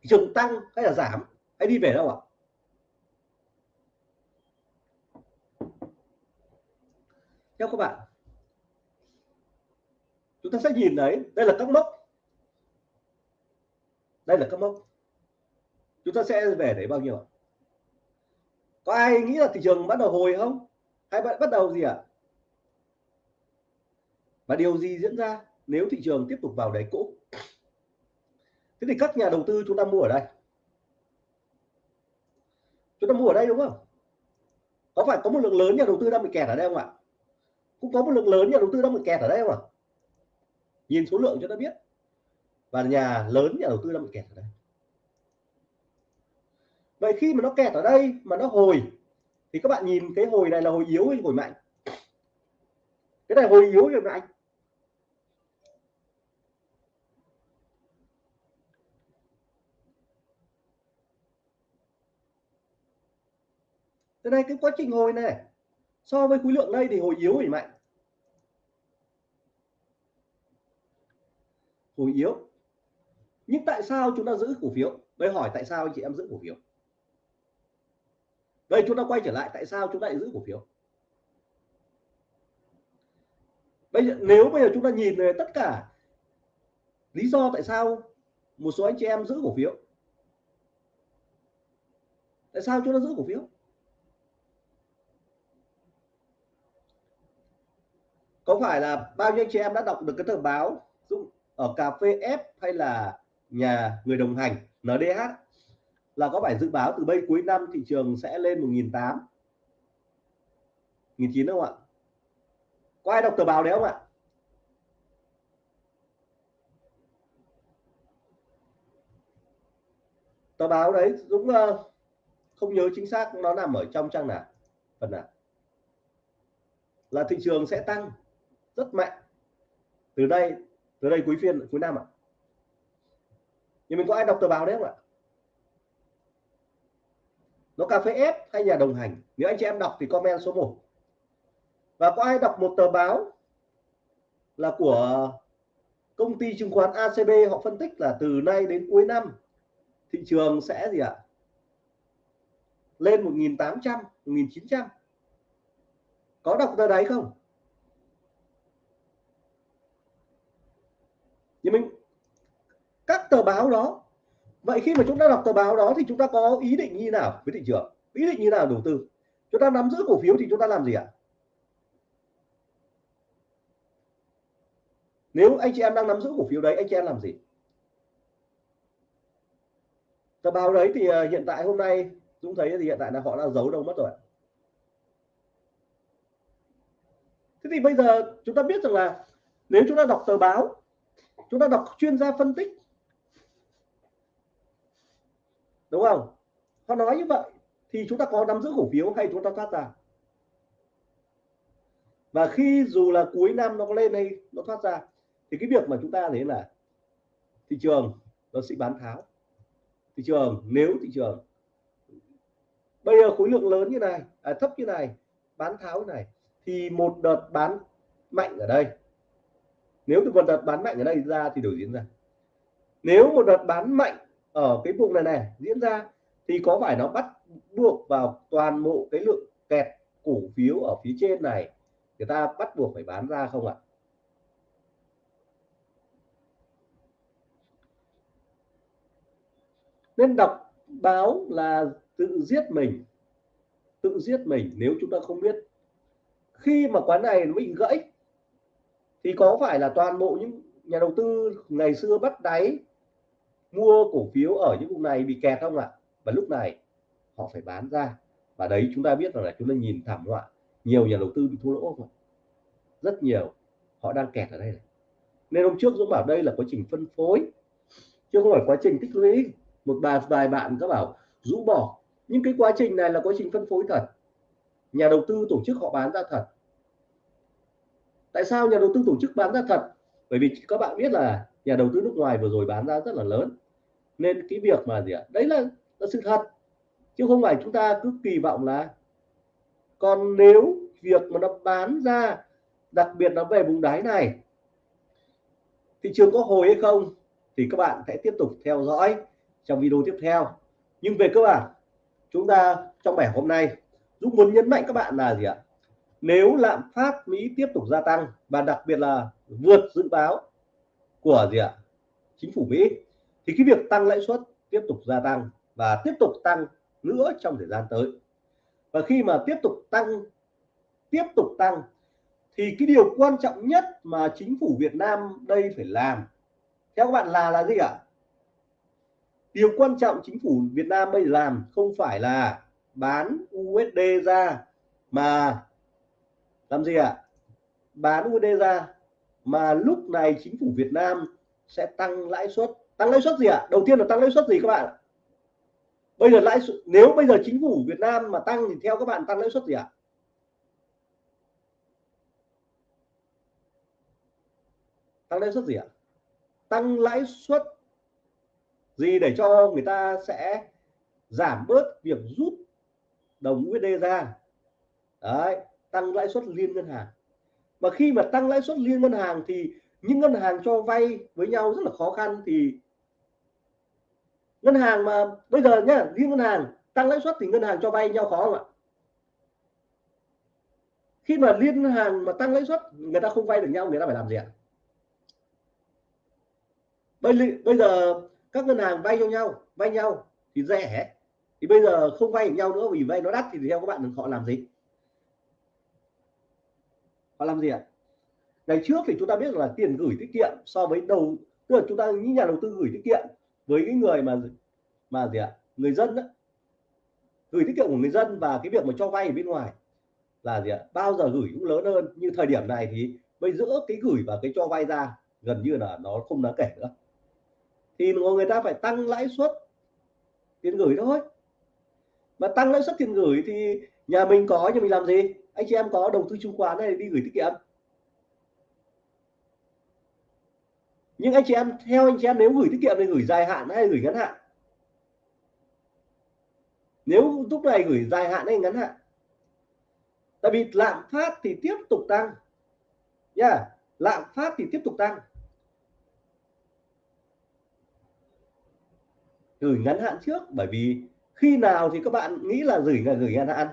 [SPEAKER 1] Thị trường tăng hay là giảm? Hay đi về đâu ạ? Các bạn chúng ta sẽ nhìn thấy, đây là các mốc. Đây là các mốc. Chúng ta sẽ về đấy bao nhiêu có ai nghĩ là thị trường bắt đầu hồi không? Hay bắt đầu gì ạ? À? và điều gì diễn ra nếu thị trường tiếp tục vào đáy cũ? Thế thì các nhà đầu tư chúng ta mua ở đây. Chúng ta mua ở đây đúng không? Có phải có một lượng lớn nhà đầu tư đang bị kẹt ở đây không ạ? Cũng có một lượng lớn nhà đầu tư đang bị kẹt ở đây không ạ? Nhìn số lượng cho ta biết. Và nhà lớn nhà đầu tư đang bị kẹt ở đây. Vậy khi mà nó kẹt ở đây, mà nó hồi, thì các bạn nhìn cái hồi này là hồi yếu hay hồi mạnh? Cái này hồi yếu rồi mạnh? Thế này, cái quá trình hồi này so với khối lượng đây thì hồi yếu thì mạnh hồi yếu. Nhưng tại sao chúng ta giữ cổ phiếu? Đây hỏi tại sao anh chị em giữ cổ phiếu? Đây, chúng ta quay trở lại, tại sao chúng ta lại giữ cổ phiếu? Bây giờ, nếu bây giờ chúng ta nhìn về tất cả lý do tại sao một số anh chị em giữ cổ phiếu, tại sao chúng ta giữ cổ phiếu? Có phải là bao nhiêu anh chị em đã đọc được cái tờ báo ở cà phê F hay là nhà người đồng hành NDH là có phải dự báo từ bây cuối năm thị trường sẽ lên 1.800 1.900 không ạ? Có ai đọc tờ báo đấy không ạ? Tờ báo đấy, Dũng ờ, không nhớ chính xác nó nằm ở trong trang nào, phần nào. Là thị trường sẽ tăng rất mạnh. Từ đây từ đây cuối phiên, cuối năm ạ. Nhưng mình có ai đọc tờ báo đấy không ạ? Nó cà phê ép hay nhà đồng hành? Nếu anh chị em đọc thì comment số 1 và có ai đọc một tờ báo là của công ty chứng khoán ACB họ phân tích là từ nay đến cuối năm, thị trường sẽ gì ạ? Lên 1.800 1.900 có đọc tờ đấy không? Nhưng mình các tờ báo đó, vậy khi mà chúng ta đọc tờ báo đó thì chúng ta có ý định như nào với thị trường? Ý định như nào đầu tư? Chúng ta nắm giữ cổ phiếu thì chúng ta làm gì ạ? Nếu anh chị em đang nắm giữ cổ phiếu đấy, anh chị em làm gì? Tờ báo đấy thì ờ, hiện tại hôm nay, Dũng thấy thì hiện tại là họ đang giấu đâu mất rồi thế thì bây giờ chúng ta biết rằng là nếu chúng ta đọc tờ báo chúng ta đọc chuyên gia phân tích. Đúng không? Họ nói như vậy thì chúng ta có nắm giữ cổ phiếu hay chúng ta thoát ra? Và khi dù là cuối năm nó có lên hay nó thoát ra thì cái việc mà chúng ta thấy là thị trường nó sẽ bán tháo. Thị trường nếu thị trường bây giờ khối lượng lớn như này à, thấp như này bán tháo như này thì một đợt bán mạnh ở đây nếu một đợt bán mạnh ở đây ra thì đổi diễn ra. Nếu một đợt bán mạnh ở cái vùng này này diễn ra thì có phải nó bắt buộc vào toàn bộ cái lượng kẹt cổ phiếu ở phía trên này người ta bắt buộc phải bán ra không ạ? Nên đọc báo là tự giết mình. Tự giết mình nếu chúng ta không biết. Khi mà quán này nó bị gãy thì có phải là toàn bộ những nhà đầu tư ngày xưa bắt đáy mua cổ phiếu ở những vùng này bị kẹt không ạ? Và lúc này họ phải bán ra. Và đấy, chúng ta biết rằng là chúng ta nhìn thảm họa nhiều nhà đầu tư bị thua lỗ không rất nhiều. Họ đang kẹt ở đây này. nên hôm trước Dũng bảo đây là quá trình phân phối. Chứ không phải quá trình tích lũy. Một vài vài bạn có bảo rũ bỏ. Nhưng cái quá trình này là quá trình phân phối thật. Nhà đầu tư tổ chức họ bán ra thật tại sao nhà đầu tư tổ chức bán ra thật? Bởi vì các bạn biết là nhà đầu tư nước ngoài vừa rồi bán ra rất là lớn. Nên cái việc mà gì ạ? Đấy là, là sự thật. Chứ không phải chúng ta cứ kỳ vọng là còn nếu việc mà nó bán ra đặc biệt nó về vùng đáy này thị trường có hồi hay không thì các bạn sẽ tiếp tục theo dõi trong video tiếp theo. Nhưng về cơ bản chúng ta trong bài hôm nay Dũng muốn nhấn mạnh các bạn là gì ạ? Nếu lạm phát Mỹ tiếp tục gia tăng và đặc biệt là vượt dự báo của gì ạ? Chính phủ Mỹ, thì cái việc tăng lãi suất tiếp tục gia tăng và tiếp tục tăng nữa trong thời gian tới. Và khi mà tiếp tục tăng, tiếp tục tăng, thì cái điều quan trọng nhất mà chính phủ Việt Nam đây phải làm, theo các bạn là là gì ạ? Điều quan trọng chính phủ Việt Nam bây làm không phải là bán USD ra mà làm gì ạ bán USD ra mà lúc này chính phủ Việt Nam sẽ tăng lãi suất. Tăng lãi suất gì ạ? Đầu tiên là tăng lãi suất gì các bạn? Bây giờ lãi suất, nếu bây giờ chính phủ Việt Nam mà tăng thì theo các bạn tăng lãi suất gì ạ? Tăng lãi suất gì ạ? Tăng lãi suất gì để cho người ta sẽ giảm bớt việc rút đồng USD ra? Đấy tăng lãi suất liên ngân hàng. Và khi mà tăng lãi suất liên ngân hàng thì những ngân hàng cho vay với nhau rất là khó khăn thì ngân hàng mà bây giờ nhá, liên ngân hàng, tăng lãi suất thì ngân hàng cho vay nhau khó không ạ? Khi mà liên ngân hàng mà tăng lãi suất, người ta không vay được nhau, người ta phải làm gì ạ? Bây bây giờ các ngân hàng vay cho nhau, vay nhau thì rẻ. Thì bây giờ không vay nhau nữa, vì vay nó đắt thì theo các bạn họ làm gì? Họ làm gì ạ? Ngày trước thì chúng ta biết là tiền gửi tiết kiệm so với đầu tức là chúng ta những nhà đầu tư gửi tiết kiệm với cái người mà mà gì ạ? Người dân đó, gửi tiết kiệm của người dân và cái việc mà cho vay ở bên ngoài là gì ạ? Bao giờ gửi cũng lớn hơn. Như thời điểm này thì bây giữa cái gửi và cái cho vay ra gần như là nó không đáng kể nữa. Thì người ta phải tăng lãi suất tiền gửi thôi. Mà tăng lãi suất tiền gửi thì nhà mình có nhưng mình làm gì? Anh chị em có đầu tư chứng khoán này đi gửi tiết kiệm. Nhưng anh chị em, theo anh chị em, nếu gửi tiết kiệm thì gửi dài hạn hay gửi ngắn hạn? Nếu lúc này gửi dài hạn hay ngắn hạn? Tại vì lạm phát thì tiếp tục tăng. Nha yeah. lạm phát thì tiếp tục tăng. Gửi ngắn hạn trước, bởi vì khi nào thì các bạn nghĩ là gửi là gửi ngắn hạn?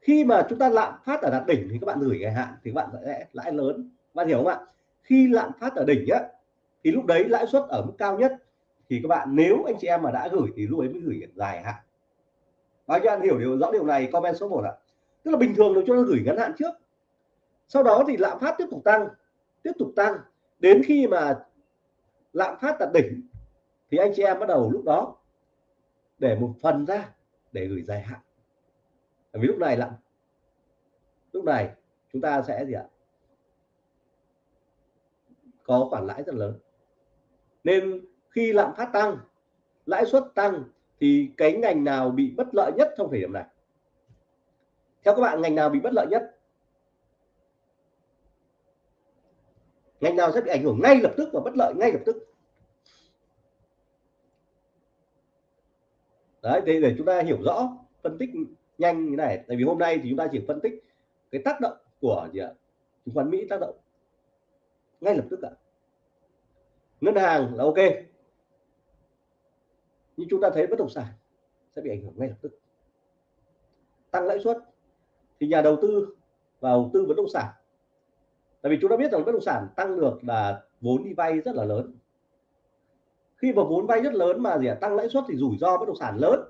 [SPEAKER 1] Khi mà chúng ta lạm phát ở đạt đỉnh thì các bạn gửi ngày hạn, thì các bạn sẽ lãi lớn. Bạn hiểu không ạ? Khi lạm phát ở đỉnh á, thì lúc đấy lãi suất ở mức cao nhất. Thì các bạn, nếu anh chị em mà đã gửi thì lúc ấy mới gửi dài hạn. Bao nhiêu anh hiểu điều, rõ điều này, comment số 1 ạ. Tức là bình thường nó cho nó gửi ngắn hạn trước. Sau đó thì lạm phát tiếp tục tăng, tiếp tục tăng. Đến khi mà lạm phát đạt đỉnh thì anh chị em bắt đầu lúc đó để một phần ra để gửi dài hạn vì lúc này lạm lúc này chúng ta sẽ gì ạ? Có khoản lãi rất lớn. Nên khi lạm phát tăng lãi suất tăng thì cái ngành nào bị bất lợi nhất trong thời điểm này? Theo các bạn ngành nào bị bất lợi nhất? Ngành nào sẽ bị ảnh hưởng ngay lập tức và bất lợi ngay lập tức? Đấy để, để chúng ta hiểu rõ phân tích nhanh như này. Tại vì hôm nay thì chúng ta chỉ phân tích cái tác động của gì ạ? Chứng khoán Mỹ tác động. Ngay lập tức ạ. Ngân hàng là ok. Nhưng chúng ta thấy bất động sản sẽ bị ảnh hưởng ngay lập tức. Tăng lãi suất. Thì nhà đầu tư vào tư bất động sản. Tại vì chúng ta biết rằng bất động sản tăng được là vốn đi vay rất là lớn. Khi mà vốn vay rất lớn mà gì ạ? Tăng lãi suất thì rủi ro bất động sản lớn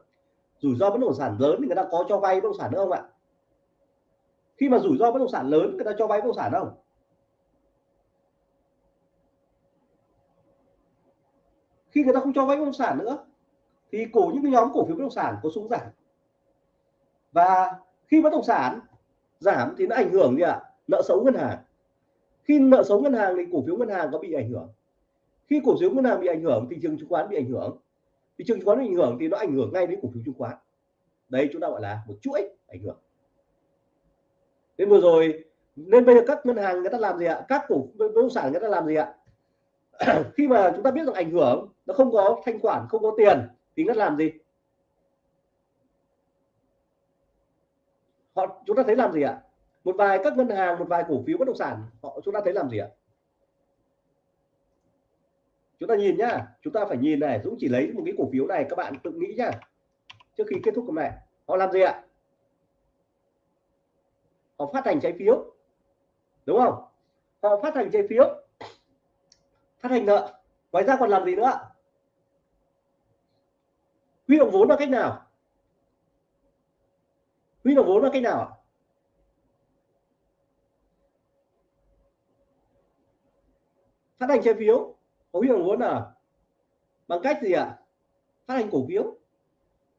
[SPEAKER 1] rủi ro bất động sản lớn thì người ta có cho vay bất động sản nữa không ạ? Khi mà rủi ro bất động sản lớn, người ta cho vay bất động sản không? Khi người ta không cho vay bất động sản nữa, thì cổ những cái nhóm cổ phiếu bất động sản có xuống giảm. Và khi bất động sản giảm thì nó ảnh hưởng gì ạ? Nợ xấu ngân hàng. Khi nợ xấu ngân hàng thì cổ phiếu ngân hàng có bị ảnh hưởng. Khi cổ phiếu ngân hàng bị ảnh hưởng, thị trường chứng khoán bị ảnh hưởng thị trường chứng khoán bị ảnh hưởng thì nó ảnh hưởng ngay đến cổ phiếu chứng khoán. Đây chúng ta gọi là một chuỗi ảnh hưởng. Nên vừa rồi, nên bây giờ các ngân hàng người ta làm gì ạ? Các cổ, bất động sản người ta làm gì ạ? Khi mà chúng ta biết rằng ảnh hưởng, nó không có thanh khoản, không có tiền, thì nó làm gì? Họ, chúng ta thấy làm gì ạ? Một vài các ngân hàng, một vài cổ phiếu bất động sản, họ, chúng ta thấy làm gì ạ? Chúng ta nhìn nhá, chúng ta phải nhìn này, Dũng chỉ lấy một cái cổ phiếu này, các bạn tự nghĩ nhá. Trước khi kết thúc hôm nay họ làm gì ạ? Họ phát hành trái phiếu, đúng không? Họ phát hành trái phiếu, phát hành nợ. Ngoài ra còn làm gì nữa? Huy động vốn là cách nào? Huy động vốn là cách nào phát hành trái phiếu có huy động vốn là bằng cách gì ạ? À? phát hành cổ phiếu.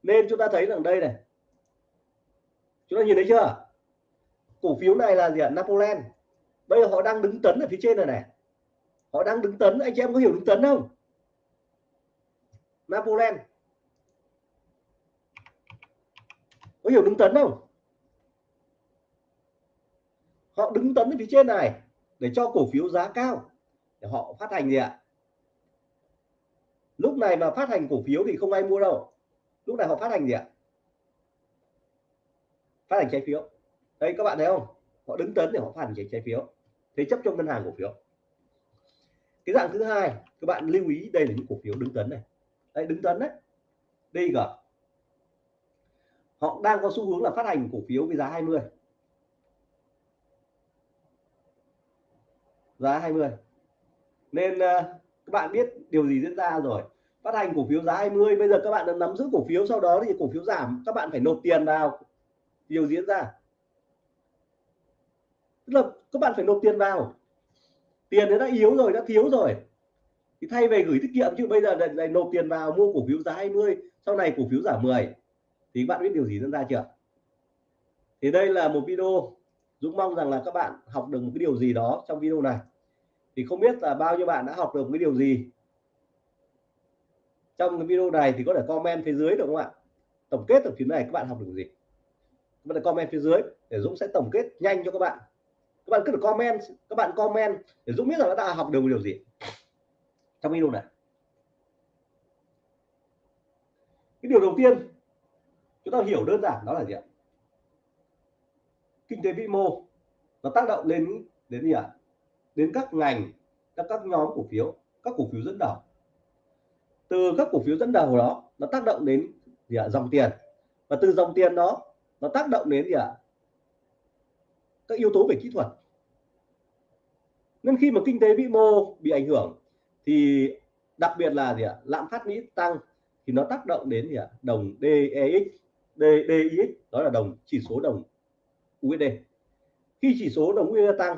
[SPEAKER 1] Nên chúng ta thấy rằng đây này. Chúng ta nhìn thấy chưa? Cổ phiếu này là gì ạ? À? Napoleon. Bây giờ họ đang đứng tấn ở phía trên này này. Họ đang đứng tấn. Anh chị em có hiểu đứng tấn không? Napoleon. Có hiểu đứng tấn không? Họ đứng tấn ở phía trên này để cho cổ phiếu giá cao để họ phát hành gì ạ? Lúc này mà phát hành cổ phiếu thì không ai mua đâu. Lúc này họ phát hành gì ạ? Phát hành trái phiếu. Đây các bạn thấy không? Họ đứng tấn để họ phát hành trái, phiếu. Thế chấp cho ngân hàng cổ phiếu. Cái dạng thứ hai các bạn lưu ý đây là những cổ phiếu đứng tấn này. Đây đứng tấn đấy. Đây cả họ đang có xu hướng là phát hành cổ phiếu với giá 20 giá 20 nên uh, các bạn biết điều gì diễn ra rồi. Phát hành cổ phiếu giá 20 bây giờ các bạn đã nắm giữ cổ phiếu sau đó thì cổ phiếu giảm. Các bạn phải nộp tiền vào. Điều diễn ra. Tức là các bạn phải nộp tiền vào. Tiền nó đã yếu rồi đã thiếu rồi. Thì thay về gửi tiết kiệm chứ bây giờ lại, lại nộp tiền vào mua cổ phiếu giá 20 sau này cổ phiếu giảm 10 thì các bạn biết điều gì diễn ra chưa? Thì đây là một video. Dũng mong rằng là các bạn học được một cái điều gì đó trong video này thì không biết là bao nhiêu bạn đã học được cái điều gì. Trong cái video này thì có thể comment phía dưới được không ạ? Tổng kết được phía này các bạn học được gì? Các bạn comment phía dưới để Dũng sẽ tổng kết nhanh cho các bạn. Các bạn cứ được comment, các bạn comment để Dũng biết là đã học được điều gì. Trong video này. Cái điều đầu tiên, chúng ta hiểu đơn giản đó là gì ạ? Kinh tế vĩ mô, nó tác động lên, đến gì ạ? Đến các ngành, các các nhóm cổ phiếu, các cổ phiếu dẫn đầu. Từ các cổ phiếu dẫn đầu đó, nó tác động đến gì ạ? Dòng tiền. Và từ dòng tiền đó, nó tác động đến gì ạ? Các yếu tố về kỹ thuật. Nên khi mà kinh tế vĩ mô bị ảnh hưởng, thì đặc biệt là gì ạ? Lạm phát Mỹ tăng, thì nó tác động đến gì ạ? Đồng DEX DDIX đó là đồng, chỉ số đồng USD khi chỉ số đồng USD tăng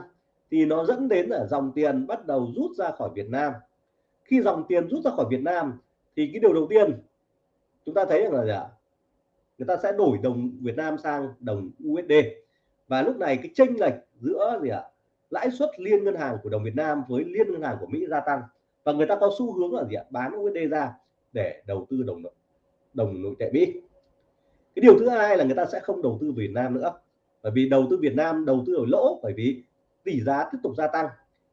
[SPEAKER 1] thì nó dẫn đến là dòng tiền bắt đầu rút ra khỏi Việt Nam. Khi dòng tiền rút ra khỏi Việt Nam thì cái điều đầu tiên chúng ta thấy rằng là gì ạ? Người ta sẽ đổi đồng Việt Nam sang đồng USD và lúc này cái chênh lệch giữa gì ạ? Lãi suất liên ngân hàng của đồng Việt Nam với liên ngân hàng của Mỹ gia tăng. Và người ta có xu hướng là gì ạ? Bán USD ra để đầu tư đồng đồng nội tệ Mỹ. Cái điều thứ hai là người ta sẽ không đầu tư Việt Nam nữa. Bởi vì đầu tư Việt Nam đầu tư ở lỗ, bởi vì tỷ giá tiếp tục gia tăng.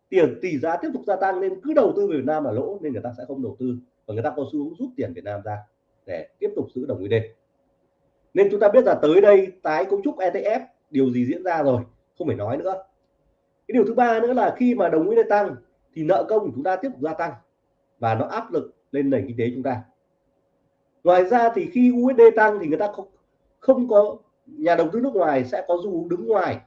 [SPEAKER 1] Tiền tỷ giá tiếp tục gia tăng nên cứ đầu tư Việt Nam là lỗ nên người ta sẽ không đầu tư và người ta có xu hướng rút tiền Việt Nam ra để tiếp tục giữ đồng USD nên chúng ta biết là tới đây tái cấu trúc ETF điều gì diễn ra rồi? Không phải nói nữa. Cái điều thứ ba nữa là khi mà đồng USD tăng thì nợ công của chúng ta tiếp tục gia tăng và nó áp lực lên nền kinh tế chúng ta. Ngoài ra thì khi USD tăng thì người ta không không có, nhà đầu tư nước ngoài sẽ có xu hướng đứng ngoài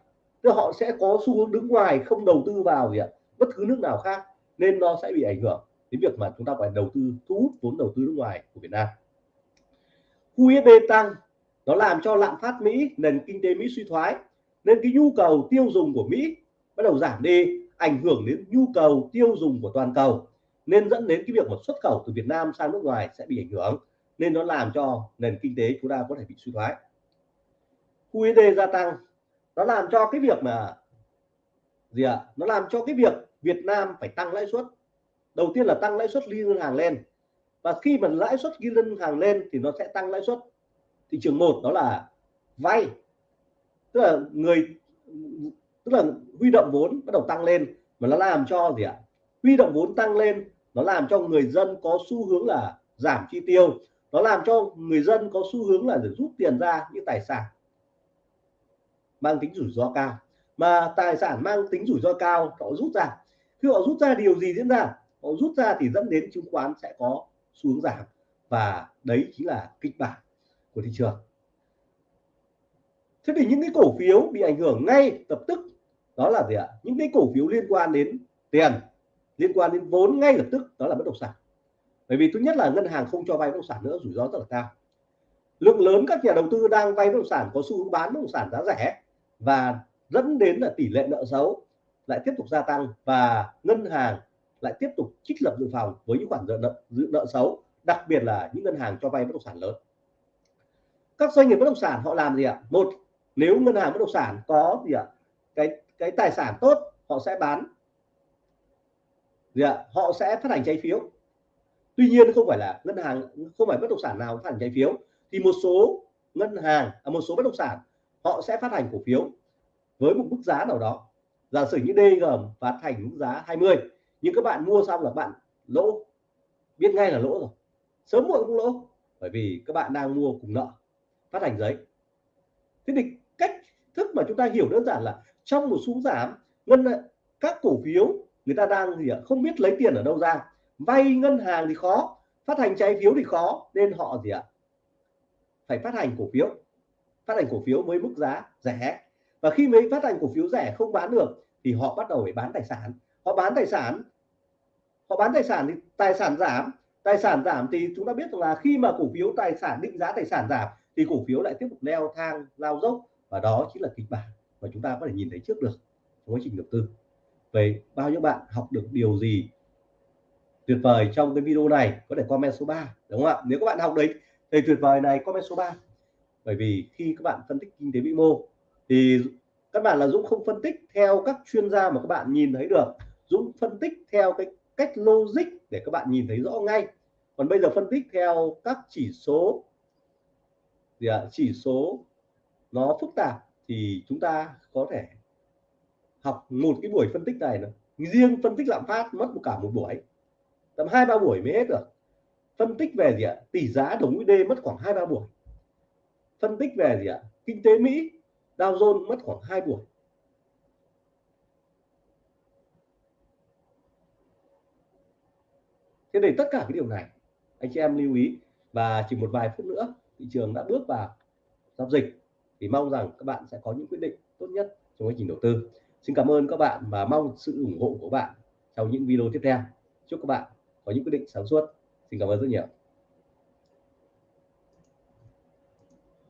[SPEAKER 1] tức họ sẽ có xu hướng đứng ngoài, không đầu tư vào gì ạ? Bất cứ nước nào khác, nên nó sẽ bị ảnh hưởng đến việc mà chúng ta phải đầu tư, thu hút vốn đầu tư nước ngoài của Việt Nam. USD tăng, nó làm cho lạm phát Mỹ, nền kinh tế Mỹ suy thoái, nên cái nhu cầu tiêu dùng của Mỹ bắt đầu giảm đi, ảnh hưởng đến nhu cầu tiêu dùng của toàn cầu, nên dẫn đến cái việc mà xuất khẩu từ Việt Nam sang nước ngoài sẽ bị ảnh hưởng, nên nó làm cho nền kinh tế chúng ta có thể bị suy thoái. USD gia tăng nó làm cho cái việc mà gì ạ? À? nó làm cho cái việc Việt Nam phải tăng lãi suất. Đầu tiên là tăng lãi suất liên ngân hàng lên. Và khi mà lãi suất ghi ngân hàng lên thì nó sẽ tăng lãi suất. Thị trường một đó là vay. Tức là người, tức là huy động vốn bắt đầu tăng lên mà nó làm cho gì ạ? Huy động vốn tăng lên, nó làm cho người dân có xu hướng là giảm chi tiêu. Nó làm cho người dân có xu hướng là để rút tiền ra những tài sản mang tính rủi ro cao. Mà tài sản mang tính rủi ro cao, họ rút ra. Khi họ rút ra, điều gì diễn ra? Họ rút ra thì dẫn đến chứng khoán sẽ có xu hướng giảm. Và đấy chính là kịch bản của thị trường. Thế thì những cái cổ phiếu bị ảnh hưởng ngay lập tức, đó là gì ạ? Những cái cổ phiếu liên quan đến tiền, liên quan đến vốn ngay lập tức, đó là bất động sản. Bởi vì thứ nhất là ngân hàng không cho vay bất động sản nữa, rủi ro rất là cao. Lượng lớn các nhà đầu tư đang vay bất động sản có xu hướng bán bất động sản giá rẻ và dẫn đến là tỷ lệ nợ xấu lại tiếp tục gia tăng và ngân hàng lại tiếp tục trích lập dự phòng với những khoản nợ dự nợ xấu đặc biệt là những ngân hàng cho vay bất động sản lớn. Các doanh nghiệp bất động sản họ làm gì ạ? Một nếu ngân hàng bất động sản có gì ạ? Cái cái tài sản tốt họ sẽ bán. Gì ạ? Họ sẽ phát hành trái phiếu. Tuy nhiên không phải là ngân hàng không phải bất động sản nào phát hành trái phiếu. Thì một số ngân hàng à, một số bất động sản họ sẽ phát hành cổ phiếu với một mức giá nào đó. Giả sử như DG phát hành mức giá 20 nhưng các bạn mua xong là bạn lỗ. Biết ngay là lỗ rồi. Sớm muộn cũng lỗ, bởi vì các bạn đang mua cùng nợ, phát hành giấy. Thế thì cách thức mà chúng ta hiểu đơn giản là trong một xu giảm, ngân ờ, các cổ phiếu người ta đang gì ạ, không biết lấy tiền ở đâu ra. Vay ngân hàng thì khó, phát hành trái phiếu thì khó, nên họ gì ạ, phải phát hành cổ phiếu phát hành cổ phiếu với mức giá rẻ. Và khi mấy phát hành cổ phiếu rẻ không bán được, thì họ bắt đầu phải bán tài sản. Họ bán tài sản, họ bán tài sản thì tài sản giảm. Tài sản giảm thì chúng ta biết rằng là khi mà cổ phiếu tài sản, định giá tài sản giảm, thì cổ phiếu lại tiếp tục leo thang, lao dốc. Và đó chính là kịch bản mà chúng ta có thể nhìn thấy trước được trong quá trình đầu tư. Vậy bao nhiêu bạn học được điều gì tuyệt vời trong cái video này? Có thể comment số 3 đúng không ạ? Nếu các bạn học đấy thì tuyệt vời này, comment số 3 bởi vì khi các bạn phân tích kinh tế vĩ mô thì các bạn là Dũng không phân tích theo các chuyên gia mà các bạn nhìn thấy được. Dũng phân tích theo cái cách logic để các bạn nhìn thấy rõ ngay. Còn bây giờ phân tích theo các chỉ số gì à, chỉ số nó phức tạp thì chúng ta có thể học một cái buổi phân tích này nữa riêng phân tích lạm phát mất một cả một buổi tầm hai ba buổi mới hết được. Phân tích về gì ạ tỷ giá đồng USD mất khoảng hai ba buổi phân tích về gì ạ? Kinh tế Mỹ, Dow Jones mất khoảng hai buổi. Thế để tất cả cái điều này, anh chị em lưu ý. Và chỉ một vài phút nữa, thị trường đã bước vào giao dịch. Thì mong rằng các bạn sẽ có những quyết định tốt nhất trong quá trình đầu tư. Xin cảm ơn các bạn và mong sự ủng hộ của bạn trong những video tiếp theo. Chúc các bạn có những quyết định sáng suốt. Xin cảm ơn rất nhiều.